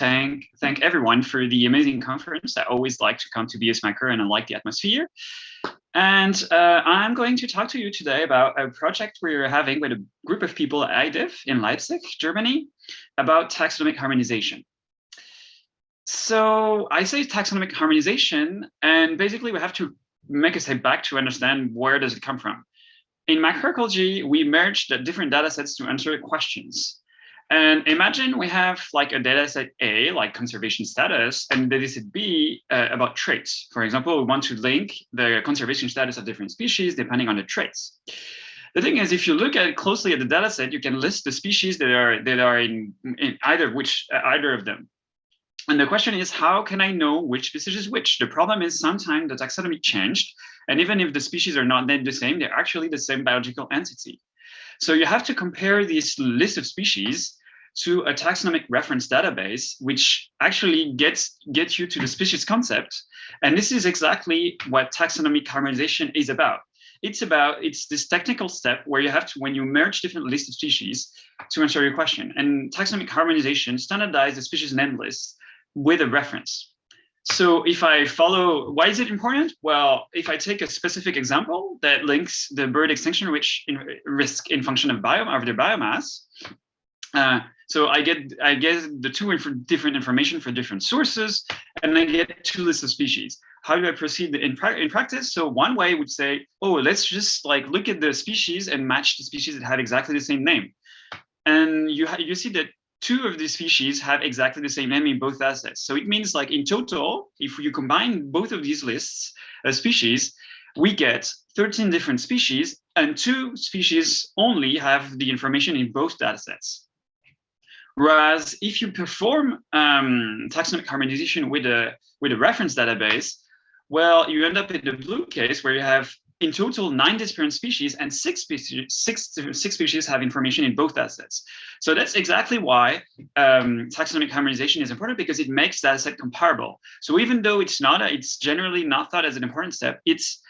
thank thank everyone for the amazing conference. I always like to come to BES Macro and I like the atmosphere. And uh, I'm going to talk to you today about a project we're having with a group of people at iDiv in Leipzig, Germany, about taxonomic harmonization. So I say taxonomic harmonization, and basically we have to make a step back to understand where does it come from. In macroecology, we merge the different data sets to answer questions. And imagine we have like a data set A, like conservation status, and data set B uh, about traits. For example, we want to link the conservation status of different species depending on the traits. The thing is, if you look at closely at the data set, you can list the species that are that are in, in either which uh, either of them. And the question is, how can I know which species is which? The problem is sometimes the taxonomy changed, and even if the species are not named the same, they're actually the same biological entity. So you have to compare this list of species to a taxonomic reference database, which actually gets gets you to the species concept. And this is exactly what taxonomic harmonization is about. It's about, it's this technical step where you have to, when you merge different lists of species to answer your question. And taxonomic harmonization standardizes the species name list with a reference. So if I follow, why is it important? Well, if I take a specific example that links the bird extinction risk in function of biome of their biomass, uh, so I get I get the two inf different information for different sources, and I get two lists of species. How do I proceed in, pra in practice? So one way would say, oh, let's just like look at the species and match the species that have exactly the same name. And you you see that two of these species have exactly the same name in both assets. So it means like in total, if you combine both of these lists of species, we get 13 different species and two species only have the information in both datasets. Whereas if you perform um, taxonomic harmonization with a with a reference database, well, you end up in the blue case where you have in total nine different species and six species six six species have information in both assets. So that's exactly why um, taxonomic harmonization is important because it makes data set comparable. So even though it's not a, it's generally not thought as an important step, it's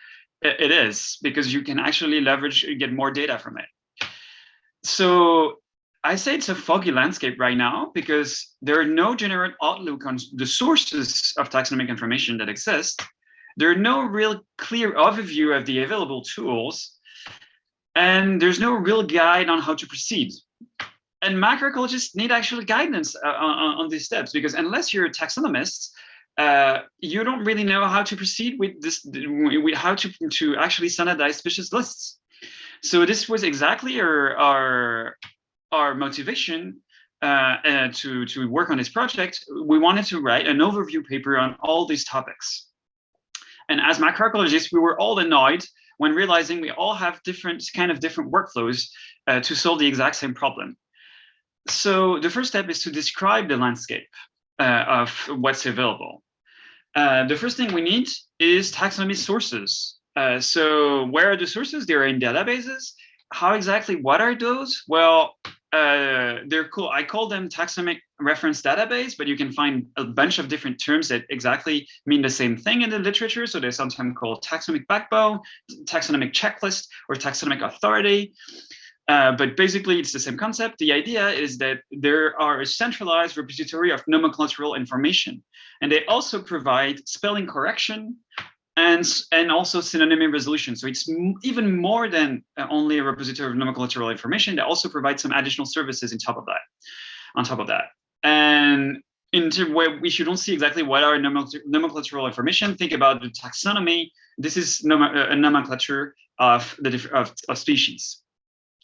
it is because you can actually leverage and get more data from it. So I say it's a foggy landscape right now because there are no general outlook on the sources of taxonomic information that exist. There are no real clear overview of the available tools, and there's no real guide on how to proceed. And macroecologists need actual guidance uh, on, on, these steps because unless you're a taxonomist, uh, you don't really know how to proceed with this, with how to, to actually standardize species lists. So this was exactly our, our our motivation uh, uh, to, to work on this project, we wanted to write an overview paper on all these topics. And as macroecologists, we were all annoyed when realizing we all have different kind of different workflows uh, to solve the exact same problem. So the first step is to describe the landscape uh, of what's available. Uh, the first thing we need is taxonomy sources. Uh, so where are the sources? They're in databases. How exactly, what are those? Well, uh, they're cool. I call them taxonomic reference database, but you can find a bunch of different terms that exactly mean the same thing in the literature. So they're sometimes called taxonomic backbone, taxonomic checklist, or taxonomic authority. Uh, but basically, it's the same concept. The idea is that there are a centralized repository of nomenclatural information, and they also provide spelling correction, and and also synonymy resolution. So it's even more than uh, only a repository of nomenclatural information. They also provide some additional services on top of that. On top of that, and into where we should don't see exactly what are nomenclatural information. Think about the taxonomy. This is uh, a nomenclature of the of, of species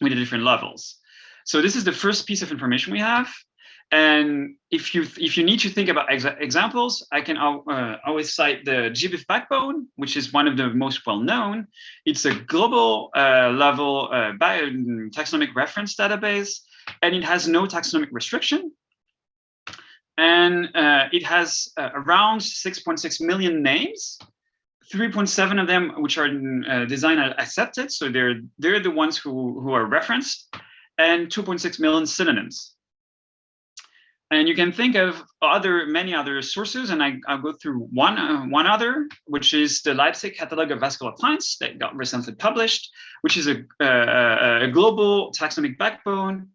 with the different levels. So this is the first piece of information we have. And if you if you need to think about exa examples, I can uh, always cite the GBIF backbone, which is one of the most well known. It's a global uh, level uh, taxonomic reference database, and it has no taxonomic restriction. And uh, it has uh, around 6.6 million names, 3.7 of them which are uh, designed accepted, so they're they're the ones who who are referenced, and 2.6 million synonyms. And you can think of other many other sources, and I, will go through one uh, one other, which is the Leipzig Catalog of Vascular Plants that got recently published, which is a, a, global taxonomic backbone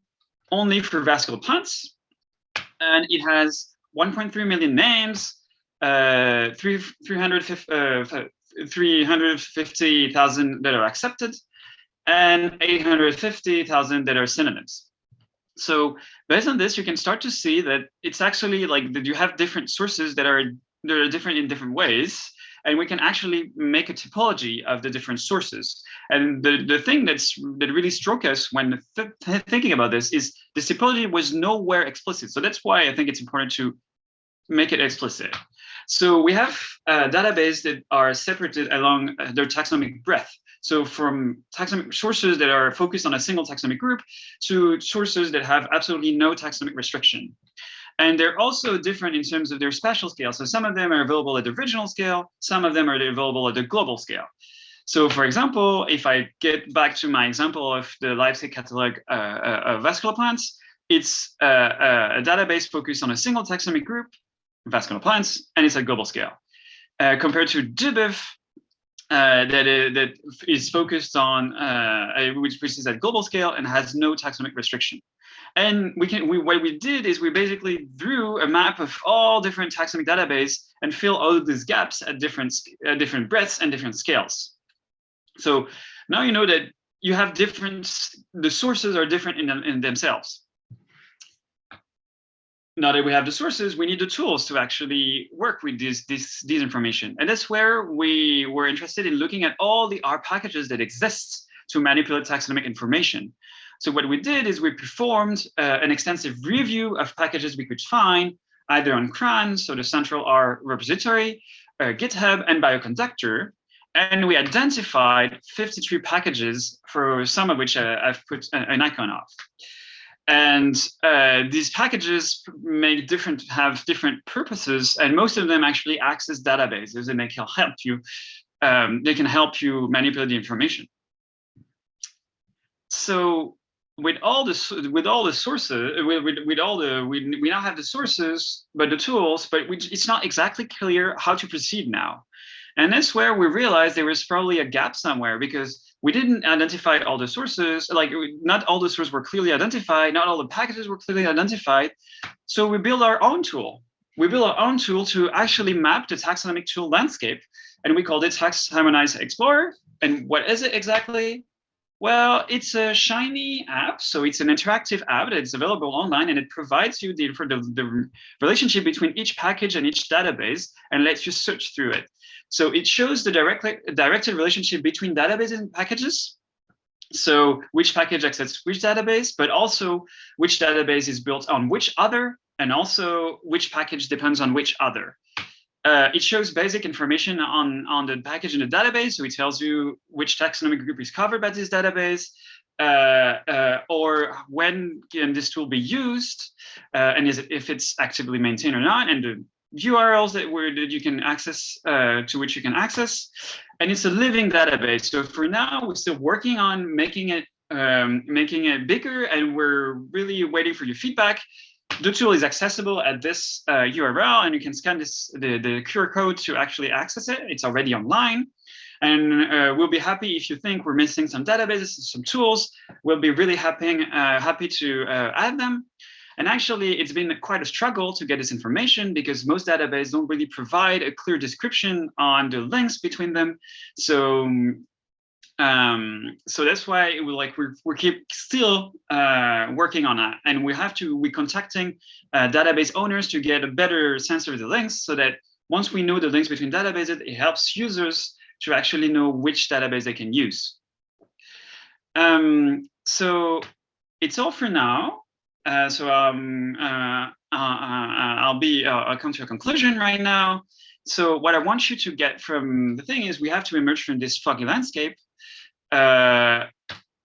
only for vascular plants, and it has 1.3 million names, uh, 350,000 that are accepted, and 850,000 that are synonyms. So based on this, you can start to see that it's actually like that you have different sources that are that are different in different ways, and we can actually make a typology of the different sources. And the, the thing that's that really struck us when th thinking about this is the typology was nowhere explicit. So that's why I think it's important to make it explicit. So we have uh, databases that are separated along their taxonomic breadth. So from taxonomic sources that are focused on a single taxonomic group to sources that have absolutely no taxonomic restriction. And they're also different in terms of their spatial scale. So some of them are available at the regional scale, some of them are available at the global scale. So for example, if I get back to my example of the Leipzig catalog uh, uh, of vascular plants, it's uh, uh, a database focused on a single taxonomic group, vascular plants, and it's at global scale. Uh, compared to GBIF, uh, that, is, that is focused on, which, which is at global scale and has no taxonomic restriction. And we can, we, what we did is we basically drew a map of all different taxonomic database and fill all of these gaps at different, uh, different breadths and different scales. So now you know that you have different, the sources are different in, in themselves. Now that we have the sources, we need the tools to actually work with this, this, this information. And that's where we were interested in looking at all the R packages that exist to manipulate taxonomic information. So what we did is we performed uh, an extensive review of packages we could find either on CRAN, so the central R repository, uh, GitHub, and Bioconductor. And we identified 53 packages for some of which uh, I've put an icon of. And uh, these packages make different, have different purposes, and most of them actually access databases, and they can help you. Um, they can help you manipulate the information. So with all the with all the sources with, with, with all the we, we now have the sources but the tools but we, it's not exactly clear how to proceed now and that's where we realized there was probably a gap somewhere because we didn't identify all the sources like not all the sources were clearly identified not all the packages were clearly identified. So we built our own tool. We built our own tool to actually map the taxonomic tool landscape and we called it tax harmonize explorer. And what is it exactly well, it's a Shiny app, so it's an interactive app that's available online, and it provides you the, for the, the relationship between each package and each database, and lets you search through it. So it shows the direct, directed relationship between databases and packages. So which package accesses which database, but also which database is built on which other, and also which package depends on which other. Uh, it shows basic information on, on the package in the database. So it tells you which taxonomic group is covered by this database, uh, uh, or when can this tool be used, uh, and is it, if it's actively maintained or not, and the URLs that, were, that you can access, uh, to which you can access. And it's a living database. So for now, we're still working on making it um, making it bigger, and we're really waiting for your feedback the tool is accessible at this uh, URL, and you can scan this the, the QR code to actually access it. It's already online. And uh, we'll be happy if you think we're missing some databases, some tools. We'll be really happy, uh, happy to uh, add them. And actually, it's been quite a struggle to get this information because most databases don't really provide a clear description on the links between them. So um, so that's why we like we're, we keep still uh, working on that. And we have to we're contacting uh, database owners to get a better sense of the links so that once we know the links between databases it helps users to actually know which database they can use. Um, so it's all for now. Uh, so um, uh, uh, uh, I'll be I'll come to a conclusion right now. So what I want you to get from the thing is we have to emerge from this foggy landscape uh,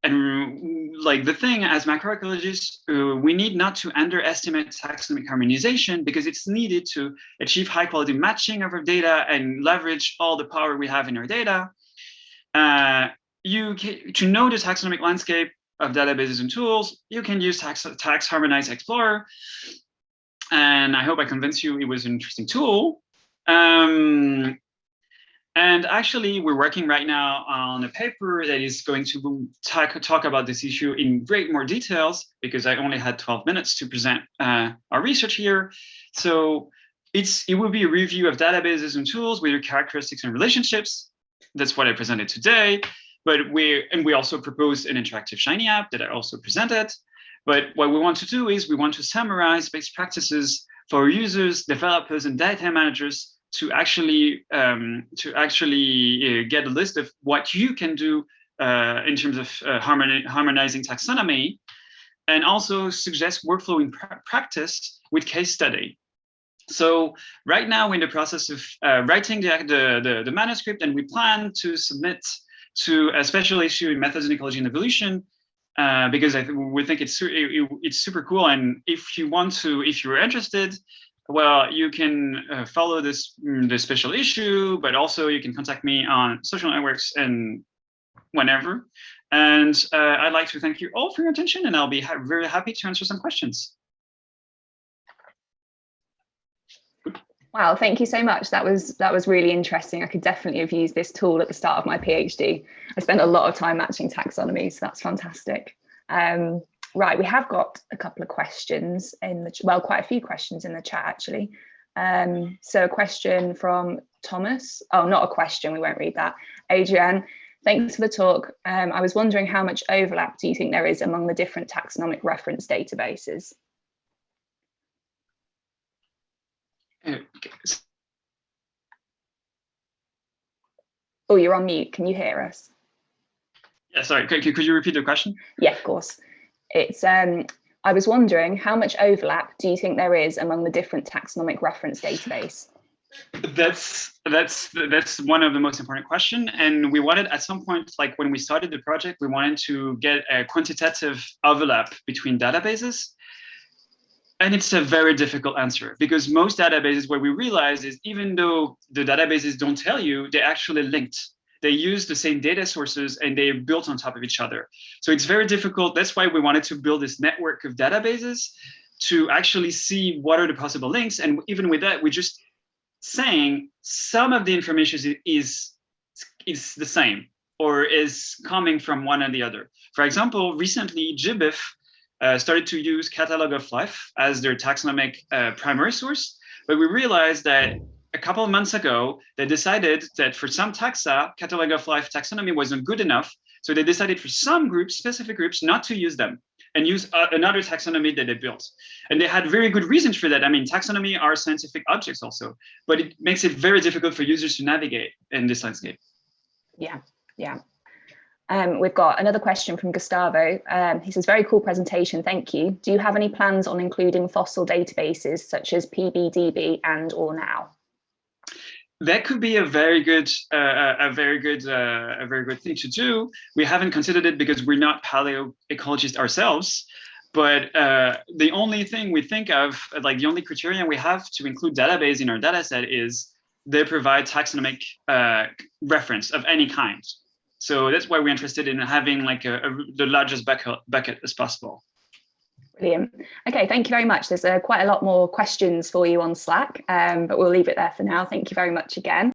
and like the thing as macroecologists, uh, we need not to underestimate taxonomic harmonization because it's needed to achieve high quality matching of our data and leverage all the power we have in our data. Uh, you to know the taxonomic landscape of databases and tools, you can use tax, tax harmonize explorer. And I hope I convinced you it was an interesting tool. Um, And actually, we're working right now on a paper that is going to talk, talk about this issue in great more details because I only had 12 minutes to present uh, our research here. So it's it will be a review of databases and tools with their characteristics and relationships. That's what I presented today. But we and we also proposed an interactive Shiny app that I also presented. But what we want to do is we want to summarize best practices for users, developers, and data managers to actually um, to actually uh, get a list of what you can do uh, in terms of uh, harmonizing taxonomy, and also suggest workflow in pra practice with case study. So right now we're in the process of uh, writing the, the, the, manuscript, and we plan to submit to a special issue in Methods in Ecology and Evolution uh, because I th we think it's it, it's super cool. And if you want to, if you're interested, well, you can uh, follow this mm, the special issue, but also you can contact me on social networks and whenever. And uh, I'd like to thank you all for your attention, and I'll be ha very happy to answer some questions. Wow, thank you so much. That was that was really interesting. I could definitely have used this tool at the start of my PhD. I spent a lot of time matching taxonomy, so that's fantastic. Um, right, we have got a couple of questions in the well, quite a few questions in the chat actually. Um, so a question from Thomas. Oh, not a question. We won't read that. Adrian, thanks for the talk. Um, I was wondering how much overlap do you think there is among the different taxonomic reference databases? Oh, you're on mute. Can you hear us? Yeah, sorry. Could, could you repeat the question? Yeah, of course. It's um, I was wondering how much overlap do you think there is among the different taxonomic reference database? That's that's that's one of the most important question, and we wanted at some point, like when we started the project, we wanted to get a quantitative overlap between databases and it's a very difficult answer because most databases, what we realize is even though the databases don't tell you, they're actually linked. They use the same data sources and they're built on top of each other. So it's very difficult. That's why we wanted to build this network of databases to actually see what are the possible links. And even with that, we're just saying some of the information is, is the same or is coming from one and the other. For example, recently GBIF uh, started to use Catalog of Life as their taxonomic uh, primary source, but we realized that a couple of months ago, they decided that for some taxa, Catalog of Life taxonomy wasn't good enough. So they decided for some groups, specific groups, not to use them and use uh, another taxonomy that they built. And they had very good reasons for that. I mean, taxonomy are scientific objects also, but it makes it very difficult for users to navigate in this landscape. Yeah, yeah. Um, we've got another question from Gustavo. Um, he says, very cool presentation, thank you. Do you have any plans on including fossil databases such as PBDB and or now? That could be a very good, uh, a very good, uh, a very good thing to do. We haven't considered it because we're not paleoecologists ourselves. But uh, the only thing we think of, like the only criterion we have to include database in our data set is they provide taxonomic uh, reference of any kind. So that's why we're interested in having like a, a, the largest bucket, bucket as possible. Brilliant. Okay, thank you very much. There's uh, quite a lot more questions for you on Slack, um, but we'll leave it there for now. Thank you very much again.